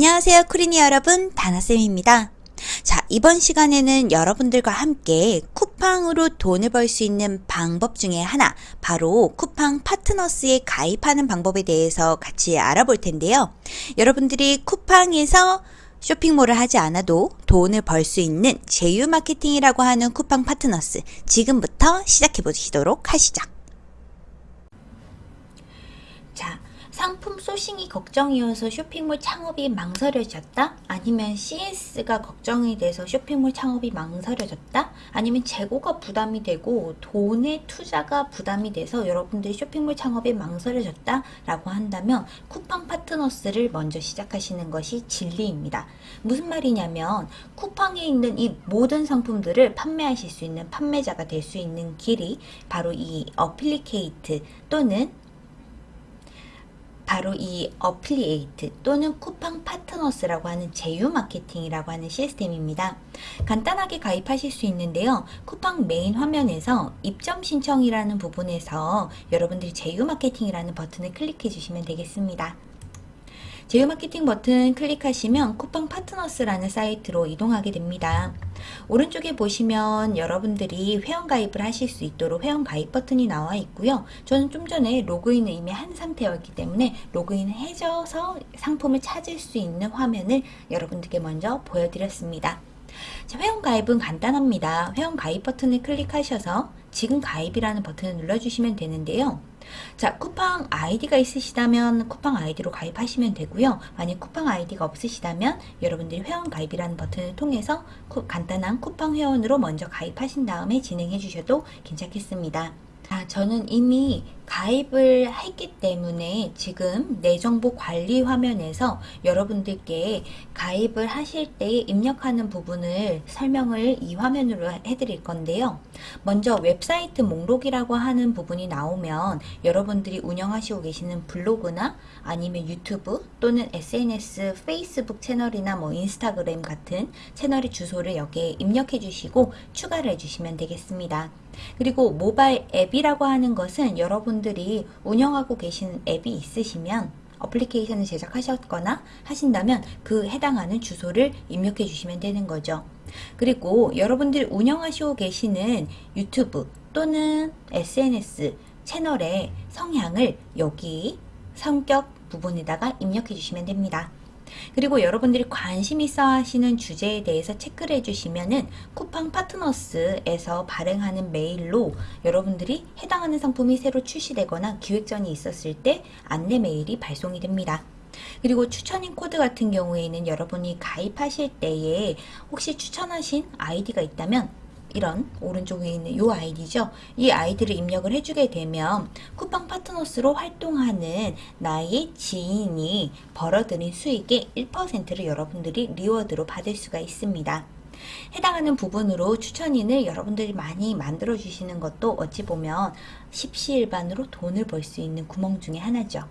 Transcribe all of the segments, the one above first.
안녕하세요 쿠리니 여러분. 다나쌤입니다. 자 이번 시간에는 여러분들과 함께 쿠팡으로 돈을 벌 수 있는 방법 중에 하나 바로 쿠팡 파트너스에 가입하는 방법에 대해서 같이 알아볼 텐데요. 여러분들이 쿠팡에서 쇼핑몰을 하지 않아도 돈을 벌 수 있는 제휴 마케팅이라고 하는 쿠팡 파트너스 지금부터 시작해 보시도록 하시죠 자 상품 소싱이 걱정이어서 쇼핑몰 창업이 망설여졌다? 아니면 CS가 걱정이 돼서 쇼핑몰 창업이 망설여졌다? 아니면 재고가 부담이 되고 돈의 투자가 부담이 돼서 여러분들이 쇼핑몰 창업이 망설여졌다? 라고 한다면 쿠팡 파트너스를 먼저 시작하시는 것이 진리입니다. 무슨 말이냐면 쿠팡에 있는 이 모든 상품들을 판매하실 수 있는 판매자가 될 수 있는 길이 바로 이 affiliate 또는 바로 이 affiliate 또는 쿠팡 파트너스라고 하는 제휴 마케팅이라고 하는 시스템입니다. 간단하게 가입하실 수 있는데요. 쿠팡 메인 화면에서 입점 신청이라는 부분에서 여러분들이 제휴 마케팅이라는 버튼을 클릭해 주시면 되겠습니다. 제휴 마케팅 버튼 클릭하시면 쿠팡 파트너스라는 사이트로 이동하게 됩니다. 오른쪽에 보시면 여러분들이 회원가입을 하실 수 있도록 회원가입 버튼이 나와 있고요. 저는 좀 전에 로그인을 이미 한 상태였기 때문에 로그인을 해줘서 상품을 찾을 수 있는 화면을 여러분들께 먼저 보여드렸습니다. 자, 회원가입은 간단합니다. 회원가입 버튼을 클릭하셔서 지금 가입이라는 버튼을 눌러주시면 되는데요. 자 쿠팡 아이디가 있으시다면 쿠팡 아이디로 가입하시면 되고요. 만약 쿠팡 아이디가 없으시다면 여러분들이 회원 가입이라는 버튼을 통해서 쿠, 간단한 쿠팡 회원으로 먼저 가입하신 다음에 진행해 주셔도 괜찮겠습니다. 아, 저는 이미 가입을 했기 때문에 지금 내 정보 관리 화면에서 여러분들께 가입을 하실 때 입력하는 부분을 설명을 이 화면으로 해드릴 건데요. 먼저 웹사이트 목록이라고 하는 부분이 나오면 여러분들이 운영하시고 계시는 블로그나 아니면 유튜브 또는 SNS, 페이스북 채널이나 뭐 인스타그램 같은 채널의 주소를 여기에 입력해 주시고 추가를 해주시면 되겠습니다. 그리고 모바일 앱이라고 하는 것은 여러분들이 운영하고 계신 앱이 있으시면 어플리케이션을 제작하셨거나 하신다면 그 해당하는 주소를 입력해 주시면 되는 거죠. 그리고 여러분들이 운영하시고 계시는 유튜브 또는 SNS 채널의 성향을 여기 성격 부분에다가 입력해 주시면 됩니다. 그리고 여러분들이 관심 있어 하시는 주제에 대해서 체크를 해주시면은 쿠팡 파트너스에서 발행하는 메일로 여러분들이 해당하는 상품이 새로 출시되거나 기획전이 있었을 때 안내 메일이 발송이 됩니다. 그리고 추천인 코드 같은 경우에는 여러분이 가입하실 때에 혹시 추천하신 아이디가 있다면 이런 오른쪽 위에 있는 이 아이디죠. 이 아이디를 입력을 해주게 되면 쿠팡 파트너스로 활동하는 나의 지인이 벌어들인 수익의 1%를 여러분들이 reward로 받을 수가 있습니다. 해당하는 부분으로 추천인을 여러분들이 많이 만들어 주시는 것도 어찌 보면 십시일반으로 돈을 벌 수 있는 구멍 중에 하나죠.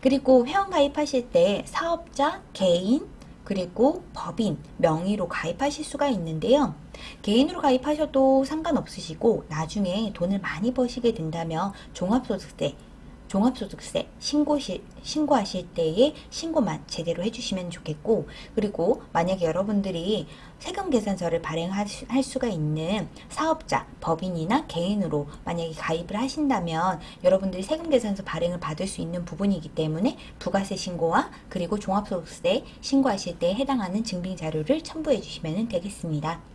그리고 회원 가입하실 때 사업자, 개인, 그리고 법인, 명의로 가입하실 수가 있는데요. 개인으로 가입하셔도 상관없으시고 나중에 돈을 많이 버시게 된다면 종합소득세 종합소득세 신고시, 신고하실 때에 신고만 제대로 해주시면 좋겠고 그리고 만약에 여러분들이 세금 계산서를 발행할 수가 있는 사업자, 법인이나 개인으로 만약에 가입을 하신다면 여러분들이 세금 계산서 발행을 받을 수 있는 부분이기 때문에 부가세 신고와 그리고 종합소득세 신고하실 때에 해당하는 증빙 자료를 첨부해 주시면 되겠습니다.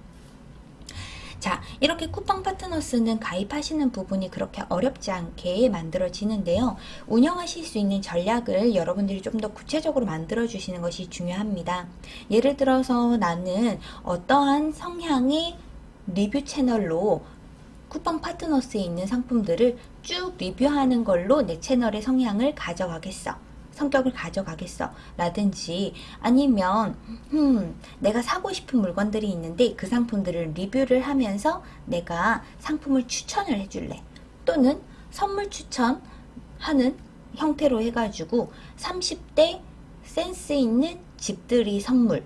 자 이렇게 쿠팡 파트너스는 가입하시는 부분이 그렇게 어렵지 않게 만들어지는데요. 운영하실 수 있는 전략을 여러분들이 좀 더 구체적으로 만들어 주시는 것이 중요합니다. 예를 들어서 나는 어떠한 성향의 리뷰 채널로 쿠팡 파트너스에 있는 상품들을 쭉 리뷰하는 걸로 내 채널의 성향을 가져가겠어. 성격을 가져가겠어? 라든지 아니면 음, 내가 사고 싶은 물건들이 있는데 그 상품들을 리뷰를 하면서 내가 상품을 추천을 해줄래? 또는 선물 추천하는 형태로 해가지고 30대 센스 있는 집들이 선물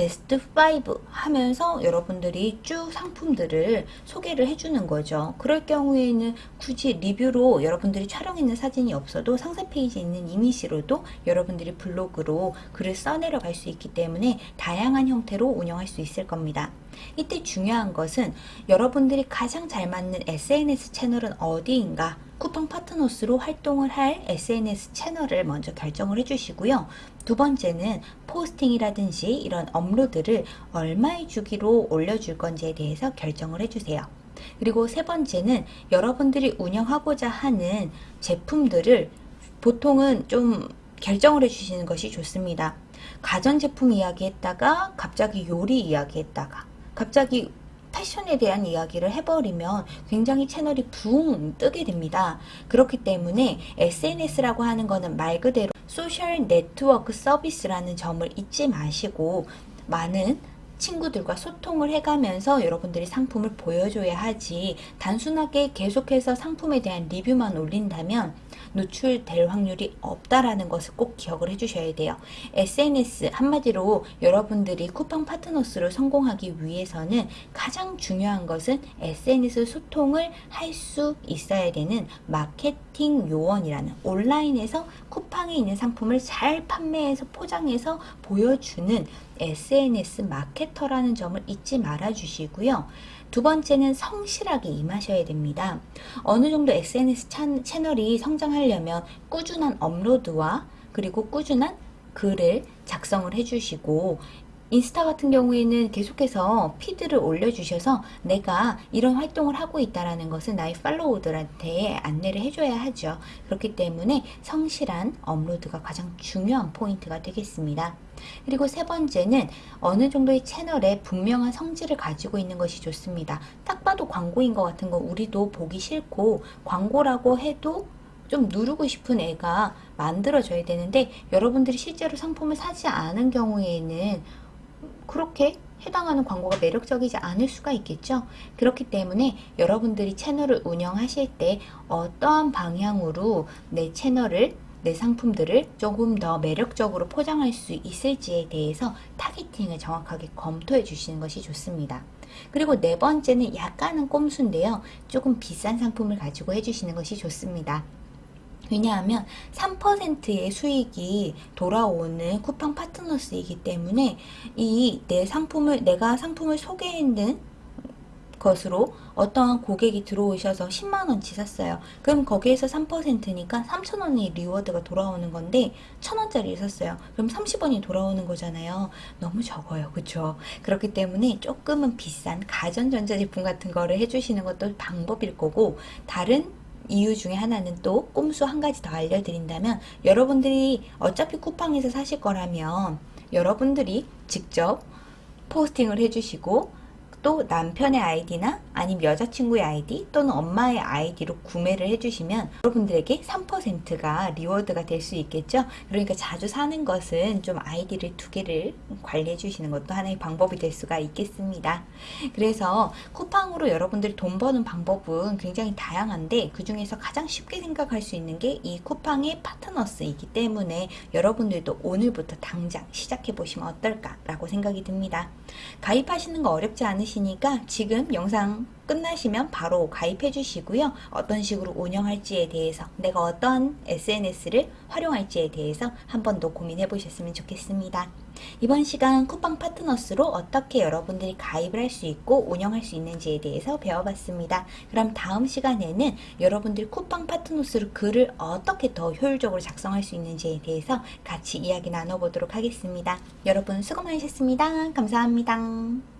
베스트 5 하면서 여러분들이 쭉 상품들을 소개를 해주는 거죠. 그럴 경우에는 굳이 리뷰로 여러분들이 촬영했는 사진이 없어도 상세 페이지에 있는 이미지로도 여러분들이 블로그로 글을 써내려 갈 수 있기 때문에 다양한 형태로 운영할 수 있을 겁니다. 이때 중요한 것은 여러분들이 가장 잘 맞는 SNS 채널은 어디인가 쿠팡 파트너스로 활동을 할 SNS 채널을 먼저 결정을 해주시고요. 두 번째는 포스팅이라든지 이런 업로드를 얼마의 주기로 올려줄 건지에 대해서 결정을 해주세요. 그리고 세 번째는 여러분들이 운영하고자 하는 제품들을 보통은 좀 결정을 해주시는 것이 좋습니다. 가전제품 이야기했다가 갑자기 요리 이야기했다가 갑자기 패션에 대한 이야기를 해버리면 굉장히 채널이 붕 뜨게 됩니다. 그렇기 때문에 SNS라고 하는 거는 말 그대로 소셜 네트워크 서비스라는 점을 잊지 마시고 많은 친구들과 소통을 해가면서 여러분들이 상품을 보여줘야 하지 단순하게 계속해서 상품에 대한 리뷰만 올린다면 노출될 확률이 없다라는 것을 꼭 기억을 해주셔야 돼요. SNS 한마디로 여러분들이 쿠팡 파트너스를 성공하기 위해서는 가장 중요한 것은 SNS 소통을 할 수 있어야 되는 마케팅 요원이라는 온라인에서 쿠팡에 있는 상품을 잘 판매해서 포장해서 보여주는 SNS 마케터라는 점을 잊지 말아 주시고요. 두 번째는 성실하게 임하셔야 됩니다. 어느 정도 SNS 채널이 성장하려면 꾸준한 업로드와 그리고 꾸준한 글을 작성을 해주시고 인스타 같은 경우에는 계속해서 feed를 올려주셔서 내가 이런 활동을 하고 있다는 것을 나의 follow들한테 안내를 해줘야 하죠. 그렇기 때문에 성실한 업로드가 가장 중요한 포인트가 되겠습니다. 그리고 세 번째는 어느 정도의 채널에 분명한 성질을 가지고 있는 것이 좋습니다. 딱 봐도 광고인 것 같은 거 우리도 보기 싫고 광고라고 해도 좀 누르고 싶은 애가 만들어져야 되는데 여러분들이 실제로 상품을 사지 않은 경우에는 그렇게 해당하는 광고가 매력적이지 않을 수가 있겠죠. 그렇기 때문에 여러분들이 채널을 운영하실 때 어떠한 방향으로 내 채널을 내 상품들을 조금 더 매력적으로 포장할 수 있을지에 대해서 타겟팅을 정확하게 검토해 주시는 것이 좋습니다. 그리고 네 번째는 약간은 꼼수인데요. 조금 비싼 상품을 가지고 해주시는 것이 좋습니다. 왜냐하면 3%의 수익이 돌아오는 쿠팡 파트너스이기 때문에 이 내 상품을 내가 상품을 소개했는 것으로 어떠한 고객이 들어오셔서 10만원치 샀어요. 그럼 거기에서 3%니까 3천원의 리워드가 돌아오는 건데 1천원짜리 샀어요. 그럼 30원이 돌아오는 거잖아요. 너무 적어요. 그쵸? 그렇기 때문에 조금은 비싼 가전전자제품 같은 거를 해주시는 것도 방법일 거고 다른 이유 중에 하나는 또 꼼수 한 가지 더 알려드린다면 여러분들이 어차피 쿠팡에서 사실 거라면 여러분들이 직접 posting을 해주시고 또 남편의 아이디나 아니면 여자친구의 아이디 또는 엄마의 아이디로 구매를 해주시면 여러분들에게 3%가 reward가 될 수 있겠죠. 그러니까 자주 사는 것은 좀 아이디를 두 개를 관리해 주시는 것도 하나의 방법이 될 수가 있겠습니다. 그래서 쿠팡으로 여러분들이 돈 버는 방법은 굉장히 다양한데 그 중에서 가장 쉽게 생각할 수 있는 게 이 쿠팡의 파트너스이기 때문에 여러분들도 오늘부터 당장 시작해 보시면 어떨까 라고 생각이 듭니다. 가입하시는 거 어렵지 않으시 면 않으시니까 지금 영상 끝나시면 바로 가입해 주시고요. 어떤 식으로 운영할지에 대해서 내가 어떤 SNS를 활용할지에 대해서 한 번 더 고민해 보셨으면 좋겠습니다. 이번 시간 쿠팡 파트너스로 어떻게 여러분들이 가입을 할 수 있고 운영할 수 있는지에 대해서 배워봤습니다. 그럼 다음 시간에는 여러분들 쿠팡 파트너스로 글을 어떻게 더 효율적으로 작성할 수 있는지에 대해서 같이 이야기 나눠보도록 하겠습니다. 여러분 수고 많으셨습니다. 감사합니다.